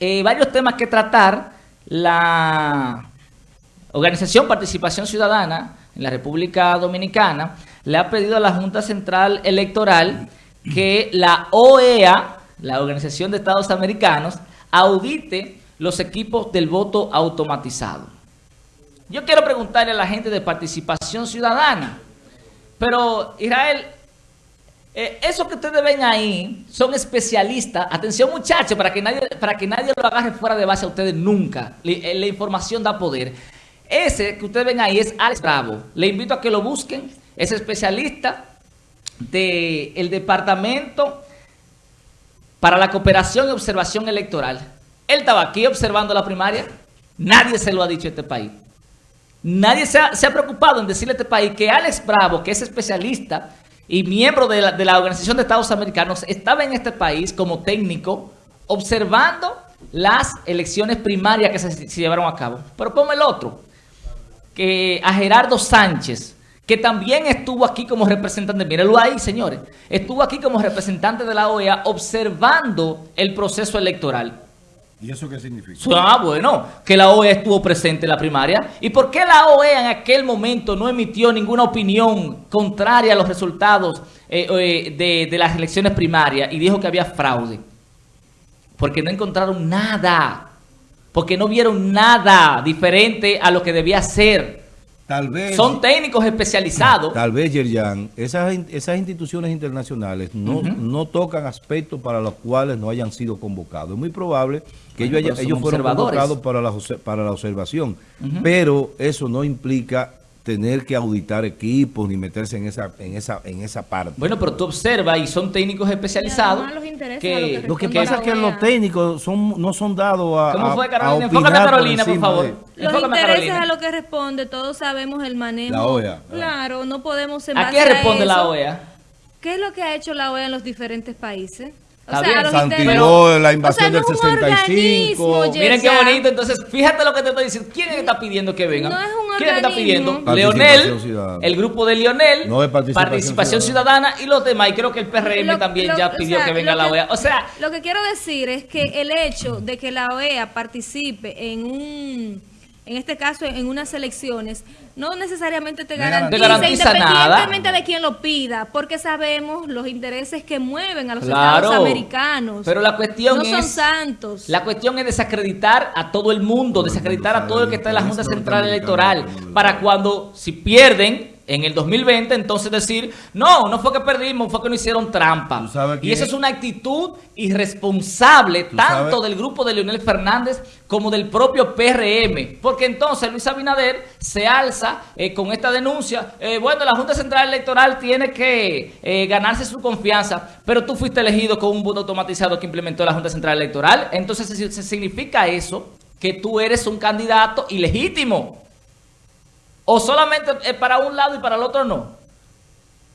eh, varios temas que tratar. La Organización Participación Ciudadana en la República Dominicana le ha pedido a la Junta Central Electoral que la OEA, la Organización de Estados Americanos, audite los equipos del voto automatizado. Yo quiero preguntarle a la gente de Participación Ciudadana, pero Israel, eh, que ustedes ven ahí son especialistas. Atención muchachos, para que nadie para que nadie lo agarre fuera de base a ustedes nunca. Eh, la información da poder. Ese que ustedes ven ahí es Alex Bravo. Le invito a que lo busquen. Es especialista del Departamento para la Cooperación y Observación Electoral. Él estaba aquí observando la primaria. Nadie se lo ha dicho a este país. Nadie se ha, preocupado en decirle a este país que Alex Bravo, que es especialista y miembro de la, Organización de Estados Americanos, estaba en este país como técnico observando las elecciones primarias que se, llevaron a cabo. Pero ponme el otro, que a Gerardo Sánchez, que también estuvo aquí como representante, mírenlo ahí, señores, estuvo aquí como representante de la OEA observando el proceso electoral. ¿Y eso qué significa? Ah, bueno, que la OEA estuvo presente en la primaria. ¿Y por qué la OEA en aquel momento no emitió ninguna opinión contraria a los resultados eh, eh, de, las elecciones primarias y dijo que había fraude? Porque no encontraron nada. Porque no vieron nada diferente a lo que debía ser. Tal vez, Son técnicos especializados. Tal vez, Yerjan, esas, esas instituciones internacionales no, no tocan aspectos para los cuales no hayan sido convocados. Es muy probable que ellos, ellos fueron convocados para la, para la observación, pero eso no implica tener que auditar equipos ni meterse en esa en esa en esa parte. Bueno, pero tú observas y son técnicos especializados. Que, lo, que, pasa es que los técnicos son no son dados a ¿Cómo fue Carolina? Enfócame a Carolina, por, favor. Los intereses a, lo que responde, todos sabemos el manejo. La OEA. Claro, no podemos ¿A qué responde la OEA? ¿Qué es lo que ha hecho la OEA en los diferentes países? O sea, Santilló, la invasión del 65. Miren qué bonito. Entonces, fíjate lo que te estoy diciendo. ¿Quién está pidiendo que vengan? ¿Quién está pidiendo? Leonel, el grupo de Leonel, participación, ciudadana. y los demás. Y creo que el PRM también ya pidió que venga la OEA. O sea, lo que quiero decir es que el hecho de que la OEA participe en un en este caso en unas elecciones, no necesariamente te garantiza, independientemente de quien lo pida, porque sabemos los intereses que mueven a los estados americanos. Pero la cuestión no es, son santos. La cuestión es desacreditar a todo el mundo, desacreditar a todo el que está en la Junta Central Electoral, para cuando, si pierden, en el 2020, entonces decir, no, no fue que perdimos, fue que no hicieron trampa. Y esa es una actitud irresponsable, tanto del grupo de Leonel Fernández como del propio PRM. Porque entonces Luis Abinader se alza eh, con esta denuncia. Eh, bueno, la Junta Central Electoral tiene que eh, ganarse su confianza, pero tú fuiste elegido con un voto automatizado que implementó la Junta Central Electoral. Entonces, se significa eso que tú eres un candidato ilegítimo. ¿O solamente es para un lado y para el otro no?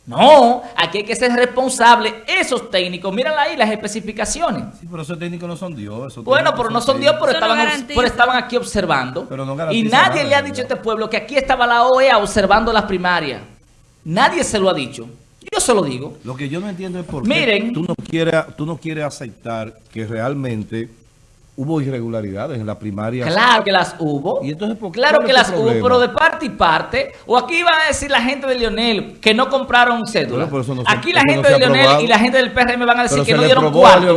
No, aquí hay que ser responsable. Esos técnicos, miren ahí las especificaciones. Sí, pero esos técnicos no son Dios. Bueno, pero no son Dios, pero estaban, estaban aquí observando. y nadie le ha dicho a este pueblo que aquí estaba la OEA observando las primarias. Nadie se lo ha dicho. Yo se lo digo. Lo que yo no entiendo es por qué tú no quieres, tú no quieres aceptar que realmente hubo irregularidades en la primaria. Claro que las hubo. ¿Y entonces, claro que las hubo, pero de parte y parte. O aquí van a decir la gente de Lionel que no compraron cédula. aquí la gente de Lionel y la gente del PRM van a decir que no dieron cuarto.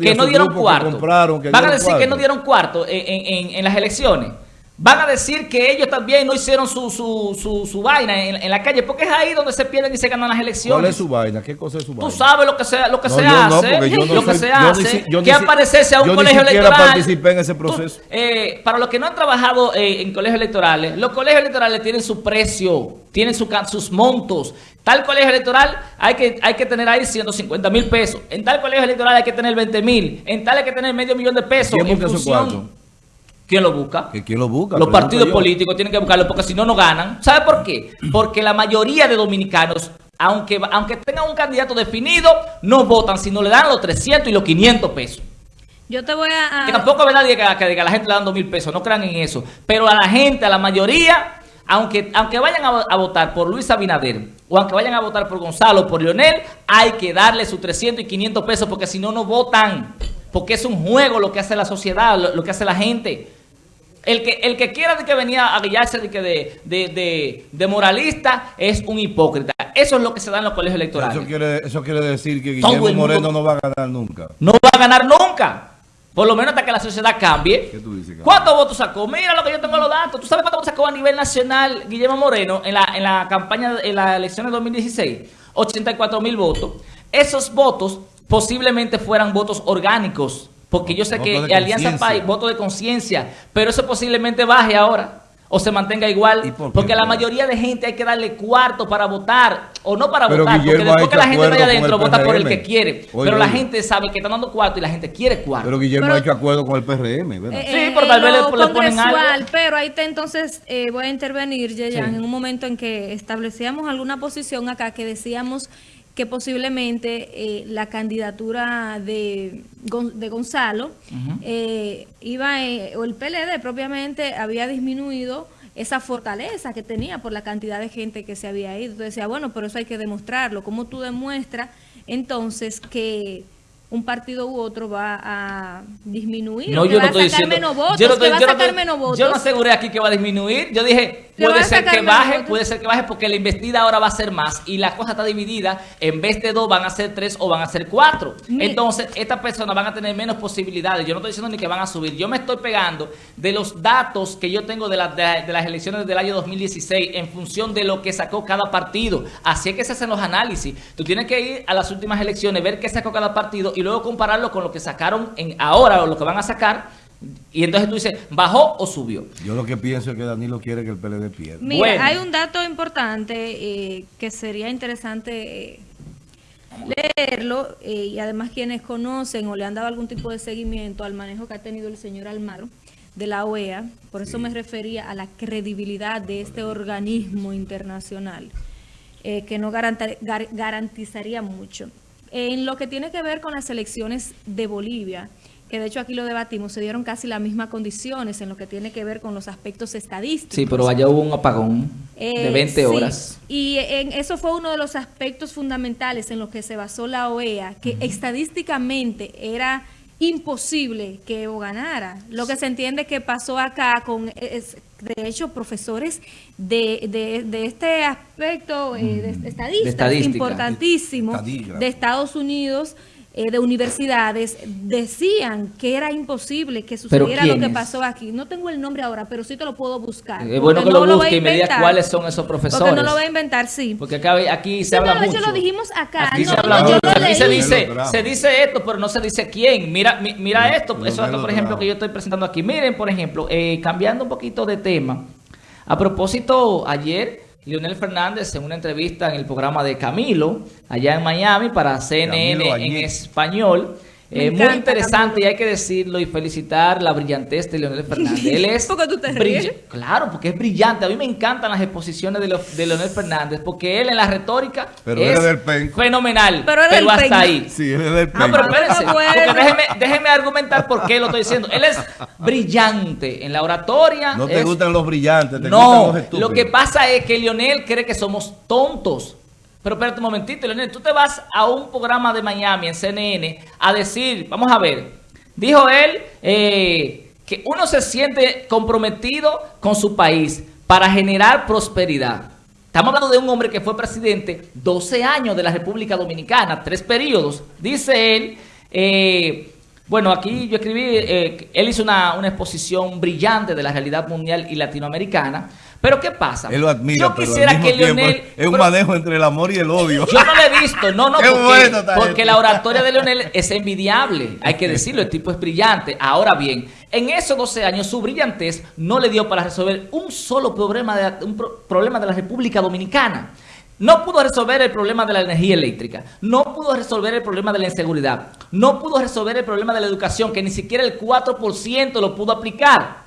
Que no dieron cuarto. van a decir que no dieron cuarto en las elecciones. Van a decir que ellos también no hicieron su, su, su, su vaina en, la calle, porque es ahí donde se pierden y se ganan las elecciones. ¿Cuál es su vaina? ¿Qué cosa es su vaina? Tú sabes lo que se, lo que se hace, lo que se hace, que aparecerse a un colegio electoral. Yo ni participé en ese proceso. eh, para los que no han trabajado eh, en colegios electorales, los colegios electorales tienen su precio, tienen su, sus montos. Tal colegio electoral hay que, hay que tener ahí 150 mil pesos. En tal colegio electoral hay que tener 20 mil. En tal hay que tener medio millón de pesos. ¿Quién en función, ¿Quién lo busca? quién lo busca? Los partidos políticos tienen que buscarlo porque si no, no ganan. ¿Sabe por qué? Porque la mayoría de dominicanos, aunque, aunque tengan un candidato definido, no votan si no le dan los 300 y los 500 pesos. Yo te voy a... Que tampoco es nadie que, que, a la gente le dan 2 mil pesos, no crean en eso. Pero a la gente, a la mayoría, aunque, aunque vayan a, a, votar por Luis Abinader o aunque vayan a votar por Gonzalo o por Leonel, hay que darle sus 300 y 500 pesos porque si no, no votan. porque es un juego lo que hace la sociedad, lo, que hace la gente. El que, el que quiera de que venía a guiarse de, que de, de, moralista es un hipócrita. Eso es lo que se da en los colegios electorales. Eso quiere, eso quiere decir que Guillermo Moreno no va a ganar nunca. No va a ganar nunca. Por lo menos hasta que la sociedad cambie. ¿Qué tú dices, ¿Cuántos votos sacó? Mira lo que yo tengo los datos. ¿Tú sabes cuántos votos sacó a nivel nacional Guillermo Moreno en la, en la campaña, en la elección de 2016? 84 mil votos. Esos votos posiblemente fueran votos orgánicos. Porque yo sé que Alianza País, voto de conciencia. Pero eso posiblemente baje ahora o se mantenga igual. porque la mayoría de gente hay que darle cuarto para votar, o no para votar, porque después que la gente vaya adentro vota por el que quiere. pero la gente sabe que está dando cuarto y la gente quiere cuarto. Pero Guillermo ha hecho acuerdo con el PRM, ¿verdad? Eh, sí, pero tal vez le, ponen algo. Pero ahí está entonces, eh, voy a intervenir, Yeyan, en un momento en que establecíamos alguna posición acá que decíamos que posiblemente eh, la candidatura de, de Gonzalo eh, iba, eh, o el PLD propiamente había disminuido esa fortaleza que tenía por la cantidad de gente que se había ido. Entonces decía, bueno, pero eso hay que demostrarlo. ¿Cómo tú demuestras entonces que un partido u otro va a disminuir. No, yo no estoy diciendo. Yo no aseguré aquí que va a disminuir. Yo dije, puede ser que baje, puede ser que baje porque la investida ahora va a ser más y la cosa está dividida. En vez de dos van a ser tres o van a ser cuatro. Entonces, estas personas van a tener menos posibilidades. Yo no estoy diciendo ni que van a subir. Yo me estoy pegando de los datos que yo tengo de, de las elecciones del año 2016 en función de lo que sacó cada partido. Así es que se hacen los análisis. Tú tienes que ir a las últimas elecciones, ver qué sacó cada partido y luego compararlo con lo que sacaron en ahora o lo que van a sacar. Y entonces tú dices, ¿bajó o subió? Yo lo que pienso es que Danilo quiere que el PLD pierda. Mira, hay un dato importante eh, que sería interesante eh, leerlo eh, y además quienes conocen o le han dado algún tipo de seguimiento al manejo que ha tenido el señor Almaro de la OEA, por eso me refería a la credibilidad de este organismo internacional, que no garantizaría mucho. En lo que tiene que ver con las elecciones de Bolivia, que de hecho aquí lo debatimos, se dieron casi las mismas condiciones en lo que tiene que ver con los aspectos estadísticos. Sí, pero allá hubo un apagón de 20 eh, horas. Y en eso fue uno de los aspectos fundamentales en los que se basó la OEA, que estadísticamente era imposible que Evo ganara. Lo que se entiende que pasó acá con, de hecho, profesores de, de, este aspecto, eh, de estadistas importantísimos de Estados Unidos, eh, de universidades decían que era imposible que sucediera lo que pasó aquí. No tengo el nombre ahora, pero sí te lo puedo buscar. Es bueno que lo busque y me diga cuáles son esos profesores. Porque no lo voy a inventar, sí. Porque acá, aquí se habla mucho. lo dijimos acá. Aquí se habla mucho. Aquí se dice, se dice esto, pero no se dice quién. Mira, mira esto, eso por ejemplo, que yo estoy presentando aquí. Miren, por ejemplo, eh, cambiando un poquito de tema. A propósito, ayer Leonel Fernández en una entrevista en el programa de Camilo, allá en Miami, para CNN en español, eh, muy interesante y hay que decirlo y felicitar la brillantez de Leonel Fernández. Él es ¿Por tú te ríes? Claro, porque es brillante. A mí me encantan las exposiciones de, de Leonel Fernández porque él en la retórica es fenomenal. Pero, pero hasta ahí. Sí, él es del No, pero espérense. déjeme, déjeme, argumentar por qué lo estoy diciendo. Él es brillante en la oratoria. No te gustan los brillantes, te no, gustan los lo que pasa es que Leonel cree que somos tontos. Pero espérate un momentito, Leonel, tú te vas a un programa de Miami en CNN a decir, vamos a ver, dijo él eh, que uno se siente comprometido con su país para generar prosperidad. Estamos hablando de un hombre que fue presidente 12 años de la República Dominicana, tres periodos. Dice él, eh, bueno, aquí yo escribí, eh, él hizo una, una exposición brillante de la realidad mundial y latinoamericana, pero ¿qué pasa? Él lo admira, yo quisiera que Leonel... Es un manejo entre el amor y el odio. Yo no lo he visto, no, no, porque, porque la oratoria de Leonel es envidiable, hay que decirlo, el tipo es brillante. Ahora bien, en esos 12 años su brillantez no le dio para resolver un solo problema de, un problema de la República Dominicana. No pudo resolver el problema de la energía eléctrica, no pudo resolver el problema de la inseguridad, no pudo resolver el problema de la educación, que ni siquiera el 4% lo pudo aplicar.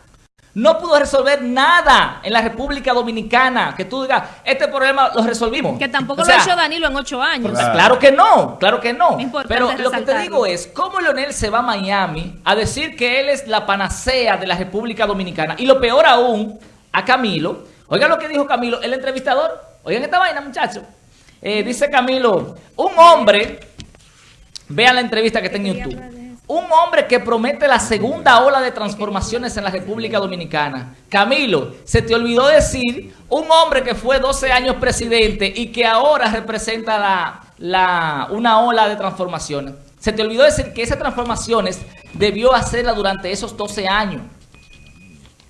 No pudo resolver nada en la República Dominicana. Que tú digas, este problema lo resolvimos. Que tampoco lo ha hecho Danilo en ocho años. Claro. que no, claro que no. Pero lo que te digo es, ¿cómo Leonel se va a Miami a decir que él es la panacea de la República Dominicana? Y lo peor aún, a Camilo. Oigan lo que dijo Camilo, el entrevistador. Oigan esta vaina, muchachos. Eh, dice Camilo, un hombre, vean la entrevista que está en YouTube. Un hombre que promete la segunda ola de transformaciones en la República Dominicana. Camilo, se te olvidó decir un hombre que fue 12 años presidente y que ahora representa la, la, una ola de transformaciones. Se te olvidó decir que esas transformaciones debió hacerla durante esos 12 años.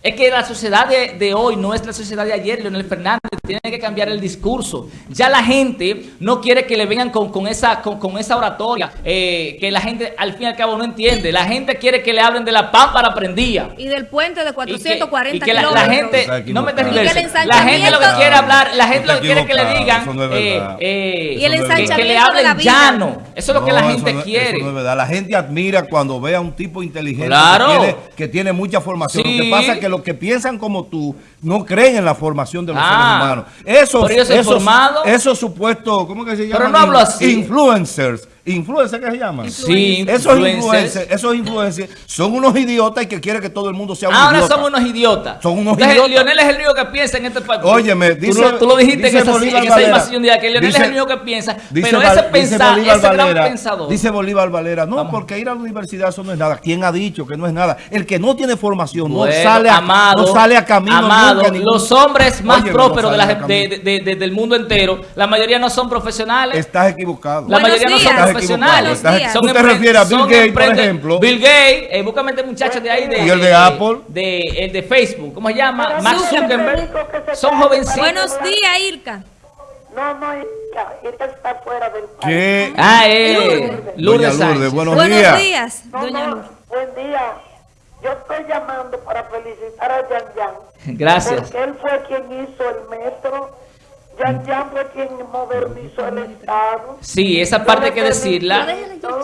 Es que la sociedad de, hoy no es la sociedad de ayer, Leonel Fernández. Tiene que cambiar el discurso. Ya la gente no quiere que le vengan con, esa, con, esa oratoria eh, que la gente al fin y al cabo no entiende. La gente quiere que le hablen de la pámpara prendía. Y del puente de 440 y que, la, gente, no me La gente lo que quiere hablar, la gente lo que quiere que le digan, eh, eh, y el ensanchamiento que, le hablen llano. Eso es lo que la gente quiere. La gente admira cuando ve a un tipo inteligente que, tiene, mucha formación. Lo que pasa es que lo que piensan como tú no creen en la formación de los seres ah. humanos. Eso, esos, esos supuestos, ¿cómo que se? Pero no hablo así. Influencers ¿Influencers qué se llaman? Sí, esos influencers. esos influencers son unos idiotas y que quieren que todo el mundo sea un Ahora idiota. somos unos idiotas. Son unos idiotas. Lionel es el único que piensa en este país. Óyeme, dice, tú, lo, dijiste en esa, en esa invasión de que Lionel es el único que piensa, pero ese, pensar, ese gran pensador. Dice Bolívar Valera, no, porque ir a la universidad eso no es nada. ¿Quién ha dicho que no es nada? El que no tiene formación no, sale a, no sale a camino amado, Los hombres más prósperos del mundo entero, la mayoría no son profesionales. Estás equivocado. La mayoría no son profesionales. ¿Tú te refieres a Bill Gates, por ejemplo? Bill Gates, eh, búscame este muchacho de ahí. De, ¿Y el de, Apple? De, el de Facebook, ¿cómo se llama? Max Zuckerberg. Son jovencitos. Buenos días, Irka. No, no, Irka, Irka está fuera del país. ¿Qué? Ah, eh, Lourdes, Lourdes, buenos, buenos días. días doña Lourdes. Buen día. Yo estoy llamando para felicitar a Yan Yan. Gracias. Porque él fue quien hizo el metro Yan Yan fue quien modernizó el Estado. Sí, esa parte hay que decirla.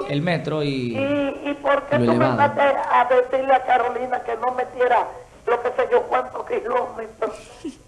El metro y. ¿Y, y por qué tú mandaste a decirle a Carolina que no metiera lo que sé yo cuántos kilómetros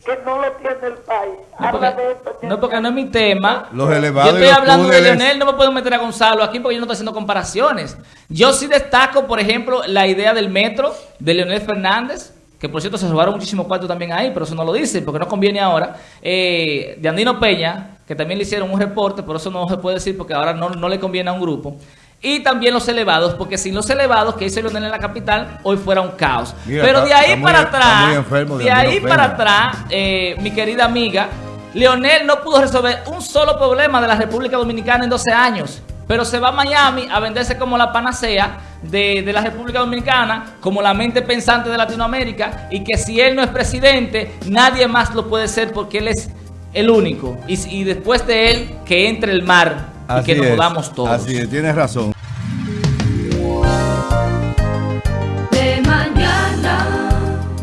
que no lo tiene el país? No porque, no, porque no es mi tema. Los elevados yo estoy hablando de Leonel, no me puedo meter a Gonzalo aquí porque yo no estoy haciendo comparaciones. Yo sí destaco, por ejemplo, la idea del metro de Leonel Fernández que por cierto se robaron muchísimo cuarto también ahí, pero eso no lo dicen porque no conviene ahora, eh, de Andino Peña, que también le hicieron un reporte, pero eso no se puede decir porque ahora no, no le conviene a un grupo. Y también los elevados, porque sin los elevados que hizo Leonel en la capital, hoy fuera un caos. pero de ahí para atrás, de, ahí para atrás, eh, mi querida amiga, Leonel no pudo resolver un solo problema de la República Dominicana en 12 años. Pero se va a Miami a venderse como la panacea de, la República Dominicana, como la mente pensante de Latinoamérica, y que si él no es presidente, nadie más lo puede ser porque él es el único. Y, después de él, que entre el mar y que nos jodamos todos. Así es, tienes razón.